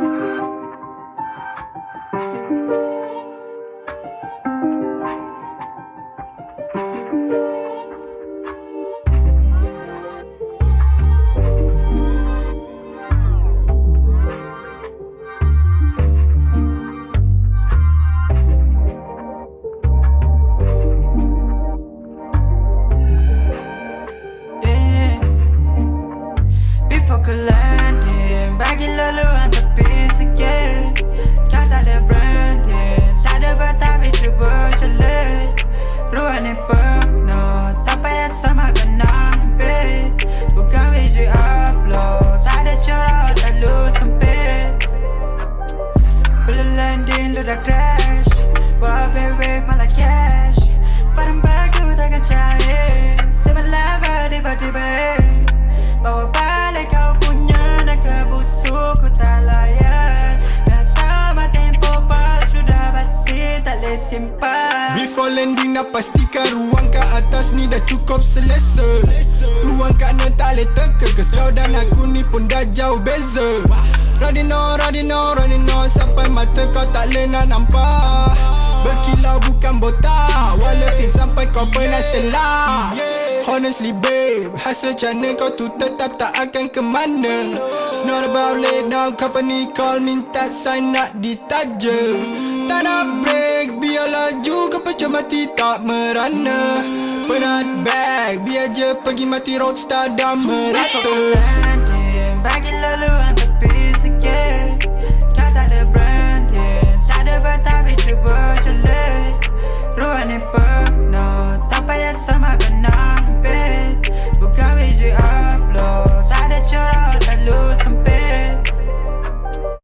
yeah. Before ke landing Bagi leluhur lu dah crash. Buat wave malah cash. Barang bagu takkan cair. Sebelah tiba-tiba eh. Bawa balik kau punya Naga busuk ku tak layak. Dah tamat tempo pas Sudah basi tak boleh simpan. Before landing nak pastikan ruang kat atas ni dah cukup selesa. Ruang kat non tak boleh terkeges Kau dan aku ni pun dah jauh beza. Riding on, riding mata kau tak boleh nak nampak. Berkilau bukan botak Walaupun sampai kau pernah selak Honestly babe Hasil cana kau tu tetap tak akan ke mana? It's not about lay down Company call minta sign nak ditaja. Tak nak break Biar laju kau pecah mati tak merana. Penat bag Biar je pergi mati rockstar dah merata